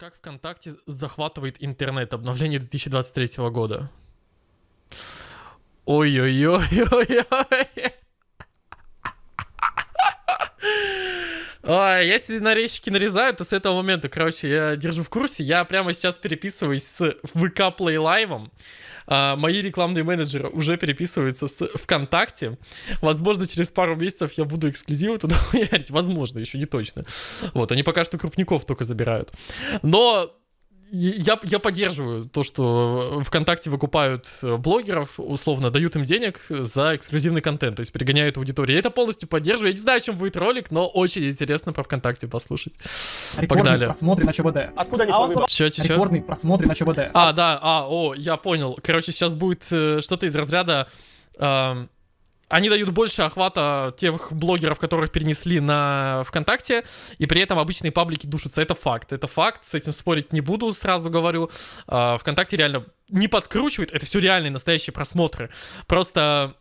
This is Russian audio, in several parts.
Как ВКонтакте захватывает интернет? Обновление 2023 года. Ой-ой-ой-ой-ой. Ой, если нарезчики нарезают, то с этого момента, короче, я держу в курсе. Я прямо сейчас переписываюсь с VK Play Live. А, мои рекламные менеджеры уже переписываются с ВКонтакте. Возможно, через пару месяцев я буду эксклюзивы туда хуярить. Возможно, еще не точно. Вот, они пока что крупников только забирают. Но я, я поддерживаю то, что ВКонтакте выкупают э, блогеров, условно, дают им денег за эксклюзивный контент, то есть перегоняют аудиторию. Я это полностью поддерживаю. Я не знаю, о чем будет ролик, но очень интересно про ВКонтакте послушать. Рекордный Погнали. просмотры на ЧБД. Откуда они А твой он выбор? Чё, чё, чё? Рекордный просмотры на ЧБД. А, да, а, о, я понял. Короче, сейчас будет э, что-то из разряда... эм, они дают больше охвата тех блогеров, которых перенесли на ВКонтакте, и при этом обычные паблики душатся. Это факт. Это факт. С этим спорить не буду, сразу говорю. А, ВКонтакте реально не подкручивает. Это все реальные, настоящие просмотры. Просто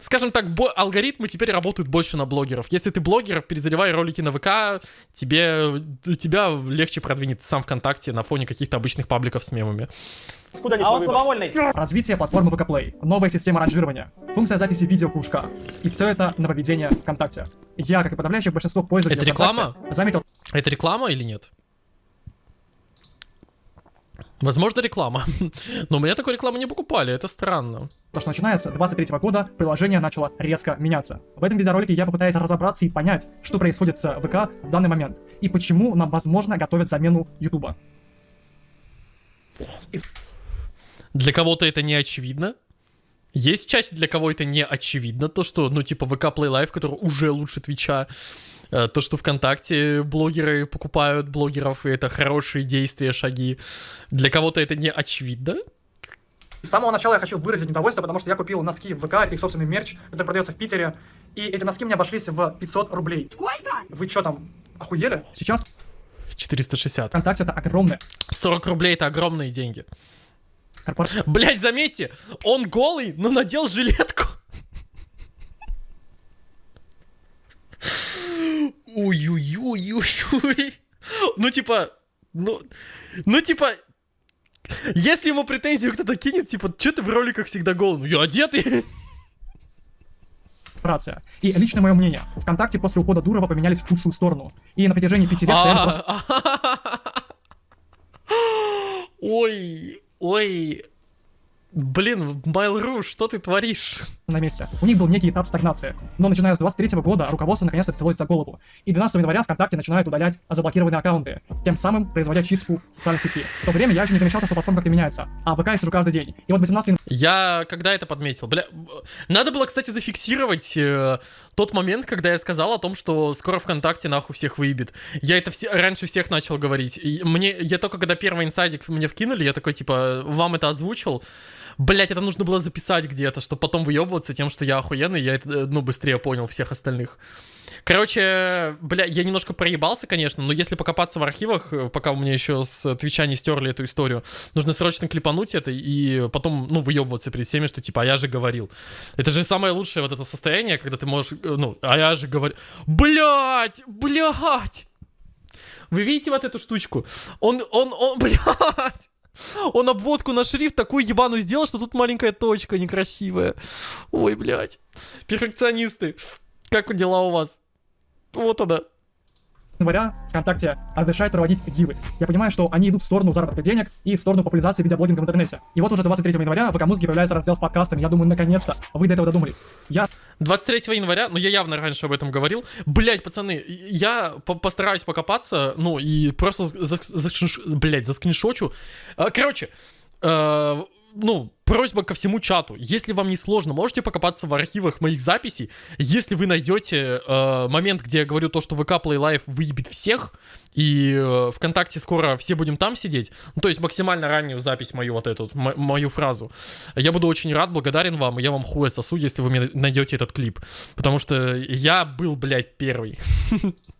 Скажем так, бо- алгоритмы теперь работают больше на блогеров. Если ты блогер, перезаливай ролики на ВК, тебе, тебя легче продвинет сам ВКонтакте на фоне каких-то обычных пабликов с мемами. Откуда они А он слабовольный. Развитие платформы VK Play. Новая система ранжирования. Функция записи видео кружка. И все это нововведение ВКонтакте. Я, как и подавляющее большинство пользователей Это реклама? ВКонтакте, заметил Это реклама или нет? Возможно, реклама. Но у меня такой рекламы не покупали, это странно. то, что начиная с 23 года приложение начало резко меняться. В этом видеоролике я попытаюсь разобраться и понять, что происходит с ВК в данный момент, и почему нам, возможно, готовят замену Ютуба. Для кого-то это не очевидно. Есть часть, для кого это не очевидно, то, что, ну, типа, ВК Play Live, который уже лучше Твича, то, что ВКонтакте блогеры покупают блогеров, и это хорошие действия, шаги. Для кого-то это не очевидно. С самого начала я хочу выразить недовольство, потому что я купил носки в ВК, их собственный мерч, который продается в Питере, и эти носки мне обошлись в 500 рублей. Сколько? Вы что там, охуели? Сейчас 460. ВКонтакте это огромная 40 рублей это огромные деньги. Блять, заметьте, он голый, но надел жилетку. Ой-ой-ой-ой-ой. Ну, типа, ну, ну, типа, если ему претензию кто-то кинет, типа, что ты в роликах всегда голый? Ну, я одетый. корпорация. И лично мое мнение, ВКонтакте после ухода Дурова поменялись в худшую сторону. И на протяжении пяти лет стояли просто Ой, ой. Блин, Mail.ru, что ты творишь? На месте. У них был некий этап стагнации. Но начиная с 23 года руководство наконец-то взялось за голову. И 12 января ВКонтакте начинают удалять заблокированные аккаунты, тем самым производя чистку социальных сетей. В то время я еще не замечал, что платформа как-то меняется, а в ВК я сижу каждый день. И вот 18 Я когда это подметил? Бля, надо было, кстати, зафиксировать э, тот момент, когда я сказал о том, что скоро ВКонтакте нахуй всех выебет. Я это все, раньше всех начал говорить. И мне, я только когда первый инсайдик мне вкинули, я такой, типа, вам это озвучил. Блять, это нужно было записать где-то, чтобы потом выебываться тем, что я охуенный, я э, ну, быстрее понял всех остальных. Короче, бля, я немножко проебался, конечно, но если покопаться в архивах, э, пока у меня еще с Твича не стерли эту историю, нужно срочно клипануть это и потом, ну, выебываться перед всеми, что типа, а я же говорил. Это же самое лучшее вот это состояние, когда ты можешь, э, ну, а я же говорил. Блять, блять! Вы видите вот эту штучку? Он, он, он, блядь! Он обводку на шрифт такую ебаную сделал, что тут маленькая точка некрасивая. Ой, блядь. Перфекционисты. Как дела у вас? Вот она. Января ВКонтакте разрешает проводить дивы. Я понимаю, что они идут в сторону заработка денег и в сторону популяризации видеоблогинга в интернете. И вот уже 23 января в ВК-музыке появляется раздел с подкастами. Я думаю, наконец-то вы до этого додумались. Я 23 января, ну я явно раньше об этом говорил. Блять, пацаны, я по- постараюсь покопаться, ну и просто, за, за, заскринш- блядь, заскриншочу. А, Короче, э, ну, просьба ко всему чату. Если вам не сложно, можете покопаться в архивах моих записей. Если вы найдете э, момент, где я говорю то, что ВК Play Live выебет всех, и э, ВКонтакте скоро все будем там сидеть, ну, то есть максимально раннюю запись мою вот эту, мою фразу, я буду очень рад, благодарен вам, и я вам хуй сосу, если вы мне найдете этот клип. Потому что я был, блядь, первый.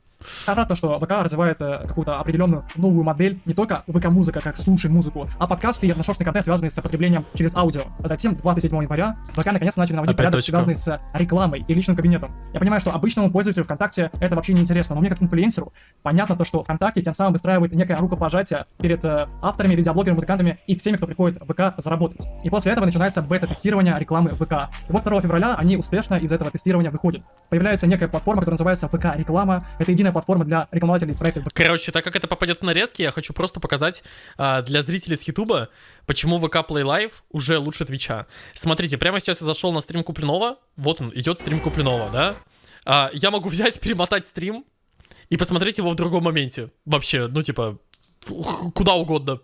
То, что ВК развивает э, какую-то определенную новую модель, не только ВК-музыка, как слушай музыку, а подкасты и отношенный контент, связанный с потреблением через аудио. Затем, 27 января, ВК наконец начали наводить Опять порядок, точка. связанный с рекламой и личным кабинетом. Я понимаю, что обычному пользователю ВКонтакте это вообще не интересно, но мне как инфлюенсеру понятно то, что ВКонтакте тем самым выстраивает некое рукопожатие перед э, авторами, видеоблогерами, музыкантами и всеми, кто приходит в ВК заработать. И после этого начинается бета-тестирование рекламы ВК. И вот 2 февраля они успешно из этого тестирования выходят. Появляется некая платформа, которая называется ВК-реклама. Это единая платформа для рекламодателей проекта Короче, так как это попадет в нарезки, я хочу просто показать а, для зрителей с Ютуба, почему ВК Play Live уже лучше Твича. Смотрите, прямо сейчас я зашел на стрим Куплинова. Вот он, идет стрим Куплинова, да? А, я могу взять, перемотать стрим и посмотреть его в другом моменте. Вообще, ну типа, куда угодно.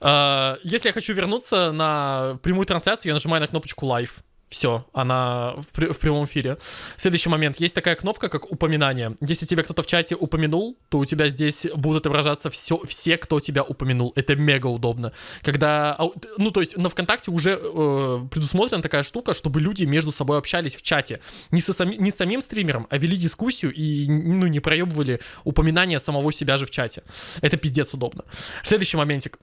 А, если я хочу вернуться на прямую трансляцию, я нажимаю на кнопочку Live. Все, она в, пр- в прямом эфире. Следующий момент. Есть такая кнопка, как упоминание. Если тебя кто-то в чате упомянул, то у тебя здесь будут отображаться все, все кто тебя упомянул. Это мега удобно. Когда, ну, то есть на ВКонтакте уже э, предусмотрена такая штука, чтобы люди между собой общались в чате. Не, со сами- не с самим стримером, а вели дискуссию и, ну, не проебывали упоминание самого себя же в чате. Это пиздец удобно. Следующий моментик.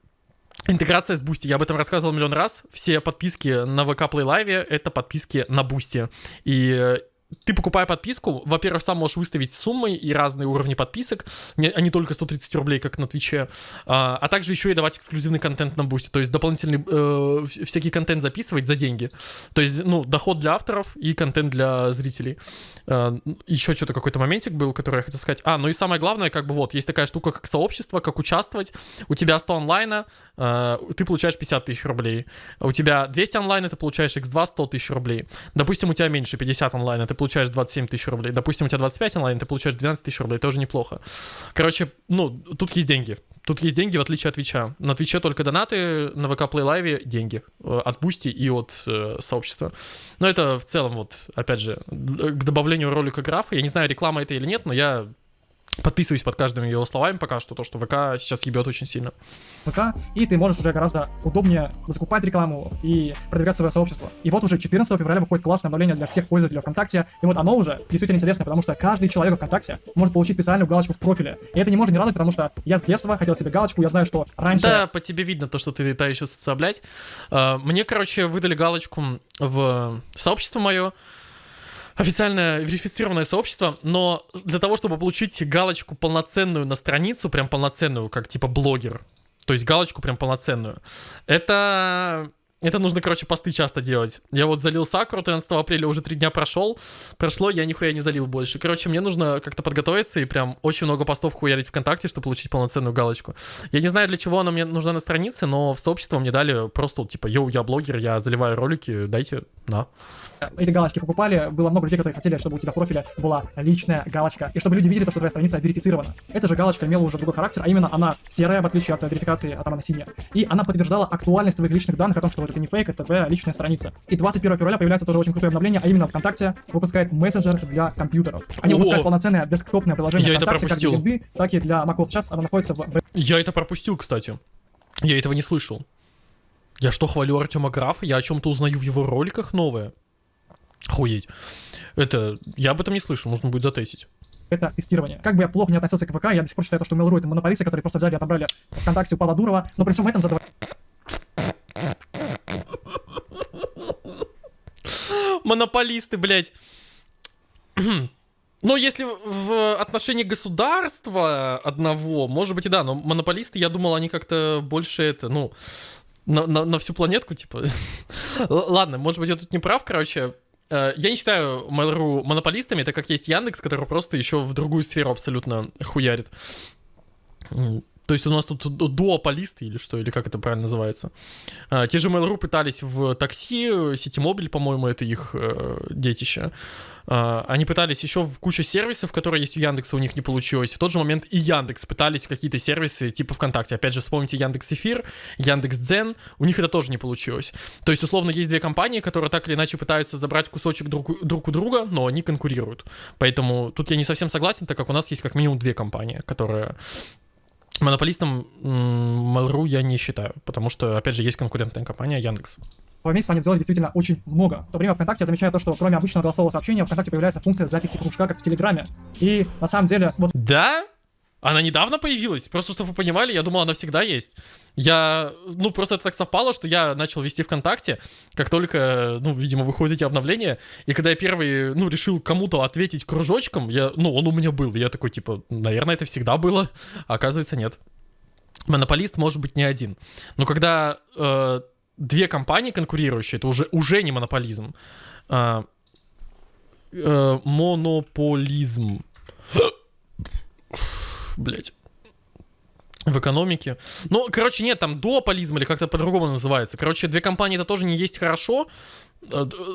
Интеграция с Boosty. Я об этом рассказывал миллион раз. Все подписки на VK Play Live — это подписки на Boosty. И э, ты, покупая подписку, во-первых, сам можешь выставить суммы и разные уровни подписок, не, а не только 130 рублей, как на Твиче, а, а также еще и давать эксклюзивный контент на Boosty, то есть дополнительный э, вс- всякий контент записывать за деньги. То есть, ну, доход для авторов и контент для зрителей. А, еще что-то какой-то моментик был, который я хотел сказать. А, ну и самое главное, как бы вот, есть такая штука, как сообщество, как участвовать. У тебя 100 онлайна, э, ты получаешь 50 тысяч рублей. У тебя 200 онлайна, ты получаешь x2 100 тысяч рублей. Допустим, у тебя меньше 50 онлайна, ты получаешь 27 тысяч рублей. Допустим, у тебя 25 онлайн, ты получаешь 12 тысяч рублей, тоже неплохо. Короче, ну, тут есть деньги. Тут есть деньги, в отличие от Твича. На Твиче только донаты, на VK Play Live деньги. э, От Boosty и от э, сообщества. Но это в целом, вот, опять же, к добавлению ролика графа. Я не знаю, реклама это или нет, но я подписываюсь под каждым его словами пока что, то, что ВК сейчас ебет очень сильно. ВК, и ты можешь уже гораздо удобнее закупать рекламу и продвигать свое сообщество. И вот уже 14 февраля выходит классное обновление для всех пользователей ВКонтакте, и вот оно уже действительно интересно, потому что каждый человек ВКонтакте может получить специальную галочку в профиле. И это не может не радовать, потому что я с детства хотел себе галочку, я знаю, что раньше... Да, по тебе видно то, что ты та еще соцоблять. А, Мне, короче, выдали галочку в сообщество мое, официальное верифицированное сообщество, но для того, чтобы получить галочку полноценную на страницу, прям полноценную, как типа блогер, то есть галочку прям полноценную, это... Это нужно, короче, посты часто делать. Я вот залил Сакуру 13 апреля, уже три дня прошел. Прошло, я нихуя не залил больше. Короче, мне нужно как-то подготовиться и прям очень много постов хуярить ВКонтакте, чтобы получить полноценную галочку. Я не знаю, для чего она мне нужна на странице, но в сообщество мне дали просто, вот, типа, йоу, я блогер, я заливаю ролики, дайте, на. эти галочки покупали, было много людей, которые хотели, чтобы у тебя в профиле была личная галочка, и чтобы люди видели, то, что твоя страница верифицирована. Эта же галочка имела уже другой характер, а именно она серая, в отличие от верификации, а там она синяя. И она подтверждала актуальность твоих личных данных о том, что это не фейк, это твоя личная страница. И 21 февраля появляется тоже очень крутое обновление, а именно ВКонтакте выпускает мессенджер для компьютеров. Они О! выпускают полноценное десктопное приложение Я это ВКонтакте как для пропустил. винды, так и для macOS. Сейчас оно находится в Я это пропустил, кстати. Я этого не слышал. Я что, хвалю Артема Графа? Я о чем-то узнаю в его роликах новое. Охуеть. Это... Я об этом не слышал, нужно будет затестить. это тестирование. Как бы я плохо не относился к ВК, я до сих пор считаю, то, что Mail.ru это монополисты, которые просто взяли и отобрали ВКонтакте у Павла Дурова, но при всем этом задавали Монополисты, блядь. Ну, если в отношении государства одного, может быть и да, но монополисты, я думал, они как-то больше это, ну, на, на- на всю планетку, типа. Ладно, может быть, я тут не прав, короче. Э, Я не считаю Mail.ru монополистами, так как есть Яндекс, который просто еще в другую сферу абсолютно хуярит. То есть у нас тут ду- дуополисты или что, или как это правильно называется. А, Те же Mail.ru пытались в такси, Ситимобиль, по-моему, это их э, детище. А, Они пытались еще в кучу сервисов, которые есть у Яндекса, у них не получилось. В тот же момент и Яндекс пытались какие-то сервисы типа ВКонтакте. Опять же, вспомните Яндекс Эфир, Яндекс Дзен, у них это тоже не получилось. То есть, условно, есть две компании, которые так или иначе пытаются забрать кусочек друг, друг у друга, но они конкурируют. Поэтому тут я не совсем согласен, так как у нас есть как минимум две компании, которые Монополистом Mail.ru я не считаю, потому что, опять же, есть конкурентная компания Яндекс. в месяц они сделали действительно очень много. В то время ВКонтакте я замечаю то, что кроме обычного голосового сообщения, ВКонтакте появляется функция записи кружка, как в Телеграме. И на самом деле, вот Да? Она недавно появилась? Просто, чтобы вы понимали, я думал, она всегда есть. Я, ну, просто это так совпало, что я начал вести ВКонтакте, как только, ну, видимо, выходят эти обновления, и когда я первый, ну, решил кому-то ответить кружочком, я, ну, он у меня был, и я такой, типа, наверное, это всегда было, а оказывается, нет. Монополист может быть не один. Но когда э, две компании конкурирующие, это уже, уже не монополизм. А, э, монополизм. Блять. В экономике. Ну, короче, нет, там дуополизм или как-то по-другому называется. Короче, две компании это тоже не есть хорошо,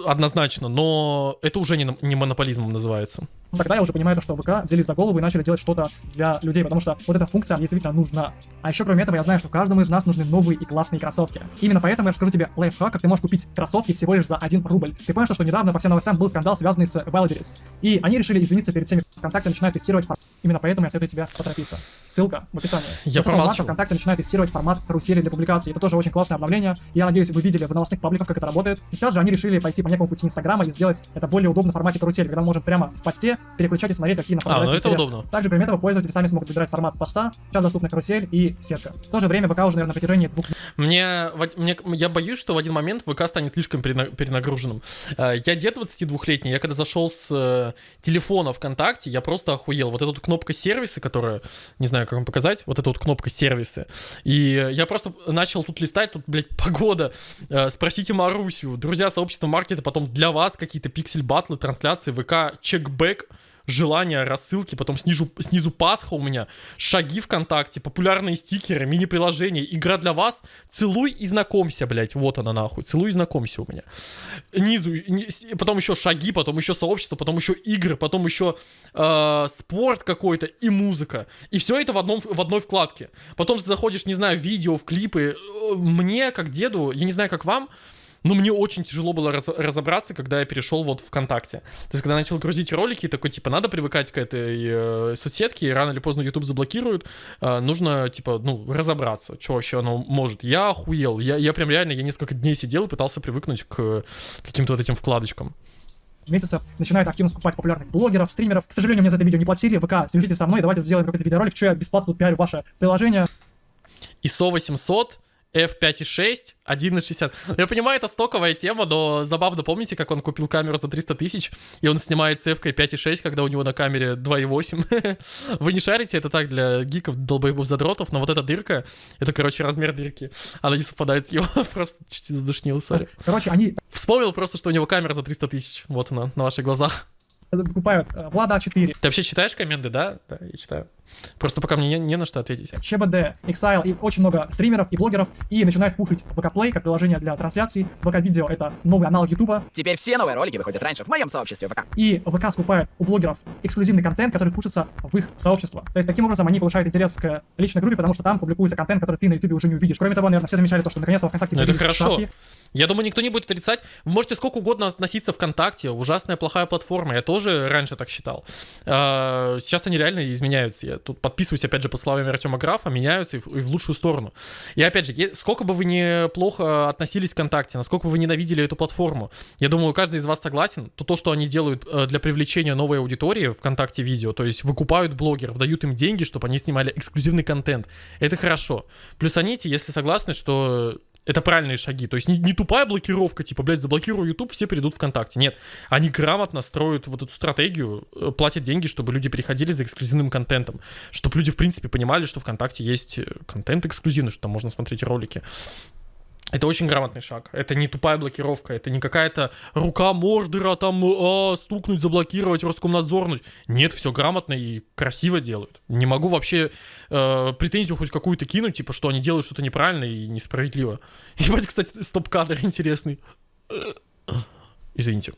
однозначно, но это уже не, не монополизмом называется. тогда я уже понимаю, то, что ВК взялись за голову и начали делать что-то для людей, потому что вот эта функция мне действительно нужна. А еще кроме этого я знаю, что каждому из нас нужны новые и классные кроссовки. Именно поэтому я расскажу тебе лайфхак, как ты можешь купить кроссовки всего лишь за 1 рубль. Ты понял, что недавно по всем новостям был скандал, связанный с Wildberries. И они решили извиниться перед всеми ВКонтакте, начинают тестировать формат. Именно поэтому я советую тебе поторопиться. Ссылка в описании. Я промолчу. ВКонтакте начинает тестировать формат карусели для публикаций. Это тоже очень классное обновление. Я надеюсь, вы видели в новостных пабликах, как это работает. Сейчас же они решили пойти по некому пути Инстаграма и сделать это более удобно в формате карусели, когда мы можем прямо в посте переключать и смотреть, какие на А, ну это удобно. Также, кроме этого, пользователи сами смогут выбирать формат поста. Сейчас доступна карусель и сетка. В то же время ВК уже, наверное, на протяжении двух Мне, мне, я боюсь, что в один момент ВК станет слишком перена- перенагруженным. Э, Я дед 22-летний, я когда зашел с э, телефона ВКонтакте, я просто охуел. Вот эта вот кнопка сервисы, которая, не знаю, как вам показать, вот эта вот кнопка сервисы. И я просто начал тут листать, тут, блядь, погода. Э, Спросите Марусю, друзья сообщества маркета, потом для вас какие-то пиксель-батлы, трансляции, ВК, чекбэк, желания, рассылки, потом снизу, снизу Пасха у меня, шаги ВКонтакте, популярные стикеры, мини-приложения, игра для вас, целуй и знакомься, блядь, вот она нахуй, целуй и знакомься у меня. Низу, ни- потом еще шаги, потом еще сообщество, потом еще игры, потом еще э, спорт какой-то и музыка. И все это в, одном, в одной вкладке. Потом ты заходишь, не знаю, в видео, в клипы. Э, Мне, как деду, я не знаю, как вам, но мне очень тяжело было раз- разобраться, когда я перешел вот ВКонтакте. То есть, когда начал грузить ролики, такой, типа, надо привыкать к этой э, соцсетке, и рано или поздно YouTube заблокируют, э, нужно, типа, ну, разобраться, что вообще оно может. Я охуел, я, я прям реально, я несколько дней сидел и пытался привыкнуть к каким-то вот этим вкладочкам. месяцев начинают активно скупать популярных блогеров, стримеров. К сожалению, мне за это видео не платили. ВК, свяжитесь со мной, давайте сделаем какой-то видеоролик, что я бесплатно тут пиарю ваше приложение. ISO 800, F5.6, 1.60. Я понимаю, это стоковая тема, но забавно, помните, как он купил камеру за 300 тысяч, и он снимает с F 5.6, когда у него на камере 2.8. Вы не шарите, это так для гиков, долбоебов, задротов, но вот эта дырка, это, короче, размер дырки. Она не совпадает с его, просто чуть задушнил, сори. Короче, они Вспомнил просто, что у него камера за 300 тысяч, вот она, на ваших глазах. покупают э, Влада 4, Ты вообще читаешь комменты, да? Да, я читаю. Просто пока мне не, не на что ответить. ЧБД, Exile и очень много стримеров и блогеров и начинают пушить ВК Play как приложение для трансляций. ВК Видео это новый аналог Ютуба. Теперь все новые ролики выходят раньше в моем сообществе ВК. И ВК скупает у блогеров эксклюзивный контент, который пушится в их сообщество. То есть таким образом они повышают интерес к личной группе, потому что там публикуется контент, который ты на Ютубе уже не увидишь. Кроме того, наверное, все замечали то, что наконец-то ВКонтакте Ну это хорошо. шапки. Я думаю, никто не будет отрицать. Вы можете сколько угодно относиться ВКонтакте. Ужасная, плохая платформа. Я тоже раньше так считал. А, Сейчас они реально изменяются. Я тут подписываюсь, опять же, по словам Артема Графа, меняются и в, и в лучшую сторону. И опять же, сколько бы вы не плохо относились к ВКонтакте, насколько бы вы ненавидели эту платформу, я думаю, каждый из вас согласен, то то, что они делают э, для привлечения новой аудитории ВКонтакте видео, то есть выкупают блогеров, дают им деньги, чтобы они снимали эксклюзивный контент, это хорошо. Плюс они, если согласны, что это правильные шаги. То есть не, не тупая блокировка, типа, блядь, заблокирую YouTube, все перейдут ВКонтакте. Нет, они грамотно строят вот эту стратегию, э, платят деньги, чтобы люди переходили за эксклюзивным контентом. Чтобы люди, в принципе, понимали, что ВКонтакте есть э, контент эксклюзивный, что там можно смотреть ролики. Это очень грамотный шаг. Это не тупая блокировка. Это не какая-то рука мордера там а, стукнуть, заблокировать, Роскомнадзорнуть. Нет, все грамотно и красиво делают. Не могу вообще э, претензию хоть какую-то кинуть, типа, что они делают что-то неправильно и несправедливо. Ебать, кстати, стоп-кадр интересный. Извините.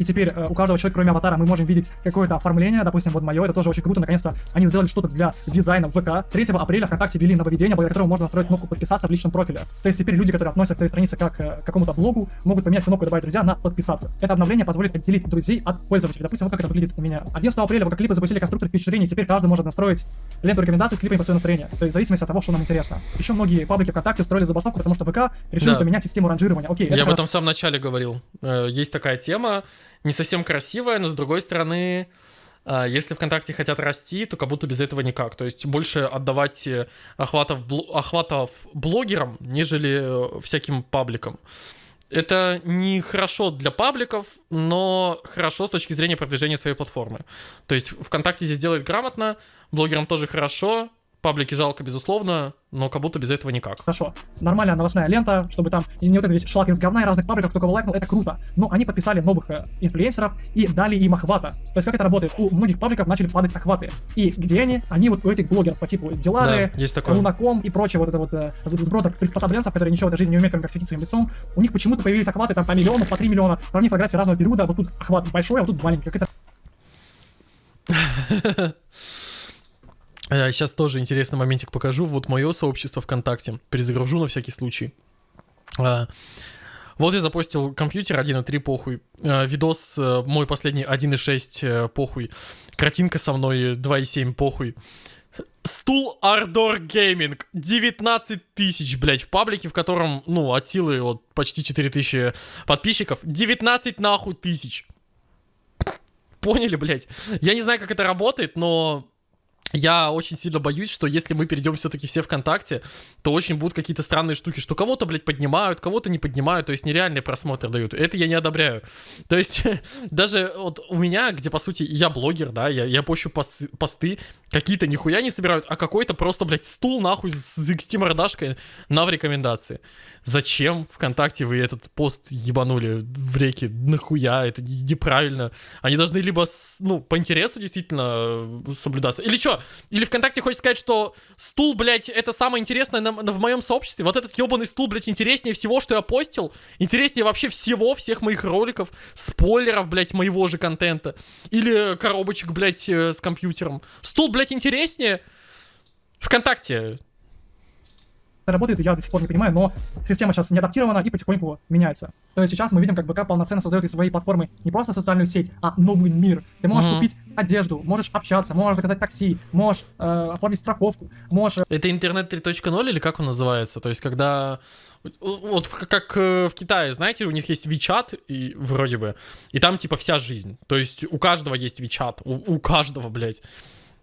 И теперь э, у каждого человека, кроме аватара, мы можем видеть какое-то оформление, допустим, вот мое, это тоже очень круто, наконец-то они сделали что-то для дизайна в ВК. 3 апреля ВКонтакте ввели нововведение, благодаря которому можно настроить кнопку подписаться в личном профиле. То есть теперь люди, которые относятся к своей странице как э, к какому-то блогу, могут поменять кнопку «Добавить друзья» на «Подписаться». Это обновление позволит отделить друзей от пользователей. Допустим, вот как это выглядит у меня. 11 апреля ВК клипы запустили конструктор впечатлений, теперь каждый может настроить ленту рекомендаций с клипами по своему настроению. То есть в зависимости от того, что нам интересно. Еще многие паблики ВКонтакте устроили забастовку, потому что ВК решил Да. поменять систему ранжирования. Окей, Я об этом в самом начале говорил. Э, Есть такая тема, не совсем красивая, но с другой стороны, э, если ВКонтакте хотят расти, то как будто без этого никак. То есть больше отдавать э, охватов, охватов блогерам, нежели э, всяким пабликам. Это не хорошо для пабликов, но хорошо с точки зрения продвижения своей платформы. То есть ВКонтакте здесь делает грамотно, блогерам тоже хорошо, паблики жалко, безусловно, но как будто без этого никак. Хорошо. Нормальная новостная лента, чтобы там и не вот это весь шлак из говна и разных пабликов, кто кого лайкнул, это круто. Но они подписали новых э, инфлюенсеров и дали им охвата. То есть как это работает? У многих пабликов начали падать охваты. И где они? Они вот у этих блогеров по типу Дилары, Да, есть такое. Лунаком и прочее вот это вот э, сброд приспособленцев, которые ничего в этой жизни не умеют, кроме как светить своим лицом. У них почему-то появились охваты там по миллиону, по 3 миллиона. Сравни фотографии разного периода, вот тут охват большой, а вот тут маленький. Как это Сейчас тоже интересный моментик покажу. Вот мое сообщество ВКонтакте. Перезагружу на всякий случай. А, Вот я запостил компьютер 1.3 похуй. А, Видос э, мой последний 1.6 э, похуй. Картинка со мной 2.7 похуй. Стул Ardor Gaming. 19 тысяч, блядь, в паблике, в котором, ну, от силы вот почти 4 тысячи подписчиков. 19 нахуй тысяч. Поняли, блядь? Я не знаю, как это работает, но я очень сильно боюсь, что если мы перейдем все-таки все ВКонтакте, то очень будут какие-то странные штуки, что кого-то, блядь, поднимают, кого-то не поднимают, то есть нереальный просмотр дают. Это я не одобряю. То есть даже вот у меня, где, по сути, я блогер, да, я, я пощу пос- посты, какие-то нихуя не собирают, а какой-то просто, блядь, стул нахуй с XT мордашкой на в рекомендации. Зачем ВКонтакте вы этот пост ебанули в реки? Нахуя? Это не- неправильно. Они должны либо, с- ну, по интересу действительно э, соблюдаться. Или что? Или ВКонтакте хочет сказать, что стул, блядь, это самое интересное на- на- в моем сообществе? Вот этот ебаный стул, блядь, интереснее всего, что я постил? Интереснее вообще всего, всех моих роликов, спойлеров, блядь, моего же контента? Или коробочек, блядь, э, с компьютером? Стул, блядь, интереснее? ВКонтакте. Работает, я до сих пор не понимаю, но система сейчас не адаптирована и потихоньку меняется. То есть сейчас мы видим, как ВК полноценно создает из своей платформы не просто социальную сеть, а новый мир. Ты можешь Мгм. купить одежду, можешь общаться, можешь заказать такси, можешь э, оформить страховку, можешь э, Это интернет 3.0 или как он называется? То есть, когда... Вот как э, в Китае, знаете, у них есть WeChat, и, вроде бы, и там типа вся жизнь. То есть у каждого есть WeChat, у, у каждого, блядь.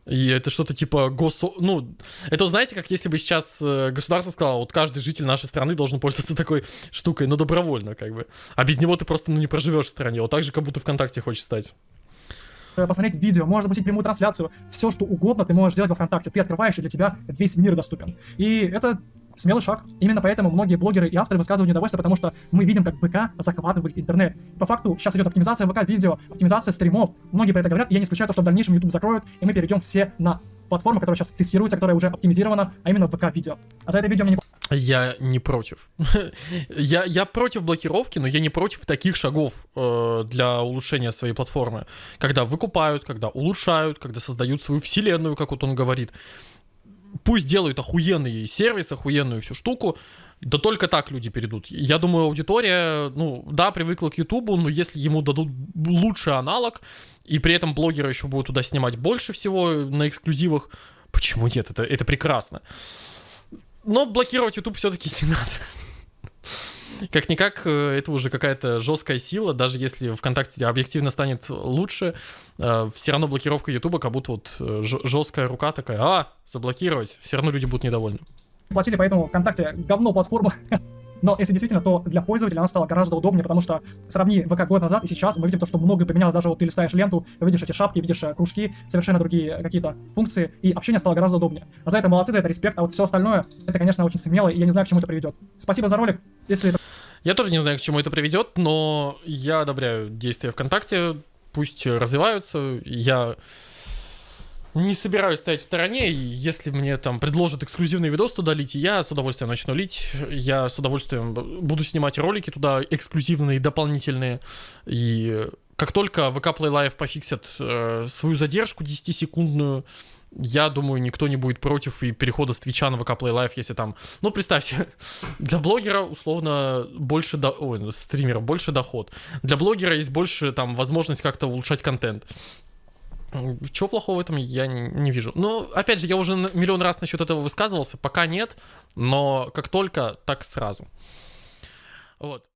И это что-то типа гос... Ну, это, знаете, как если бы сейчас э, государство сказало, вот каждый житель нашей страны должен пользоваться такой штукой, но добровольно, как бы. А без него ты просто, ну, не проживешь в стране. Вот так же, как будто ВКонтакте хочешь стать. э, посмотреть видео, можешь запустить прямую трансляцию, все что угодно ты можешь делать во ВКонтакте. Ты открываешь, и для тебя весь мир доступен. И это смелый шаг. Именно поэтому многие блогеры и авторы высказывают недовольство, потому что мы видим, как ВК захватывает интернет. По факту сейчас идет оптимизация ВК-видео, оптимизация стримов. Многие про это говорят, и я не исключаю то, что в дальнейшем YouTube закроют, и мы перейдем все на платформу, которая сейчас тестируется, которая уже оптимизирована, а именно ВК-видео. А за это видео мне не Я не против. я, я против блокировки, но я не против таких шагов э, для улучшения своей платформы. Когда выкупают, когда улучшают, когда создают свою вселенную, как вот он говорит. Пусть делают охуенный сервис, охуенную всю штуку, да только так люди перейдут. Я думаю, аудитория, ну, да, привыкла к Ютубу, но если ему дадут лучший аналог, и при этом блогеры еще будут туда снимать больше всего на эксклюзивах, почему нет? Это, это прекрасно. Но блокировать YouTube все-таки не надо. Как-никак, э, это уже какая-то жесткая сила, даже если ВКонтакте объективно станет лучше, все равно блокировка Ютуба как будто вот жесткая рука такая, а, заблокировать, все равно люди будут недовольны. платили, поэтому ВКонтакте говно платформа. Но если действительно, то для пользователя она стала гораздо удобнее, потому что сравни ВК год назад и сейчас, мы видим то, что многое поменялось. Даже вот ты листаешь ленту, видишь эти шапки, видишь э, кружки, совершенно другие какие-то функции, и общение стало гораздо удобнее. А за это молодцы, за это респект, а вот все остальное, это, конечно, очень смело, и я не знаю, к чему это приведет. Спасибо за ролик. Если это Я тоже не знаю, к чему это приведет, но я одобряю действия ВКонтакте, пусть развиваются, я не собираюсь стоять в стороне, если мне там предложат эксклюзивный видос туда лить, я с удовольствием начну лить, я с удовольствием буду снимать ролики туда эксклюзивные, дополнительные, и как только VK Play Live пофиксят э, свою задержку 10-секундную, я думаю, никто не будет против и перехода с Твича на VK Play Live, если там... Ну, представьте, для блогера условно больше... До... Ой, ну, стримера больше доход. Для блогера есть больше там возможность как-то улучшать контент. Чего плохого в этом я не, не вижу. Ну, опять же, я уже миллион раз насчет этого высказывался, пока нет, но как только, так сразу. Вот.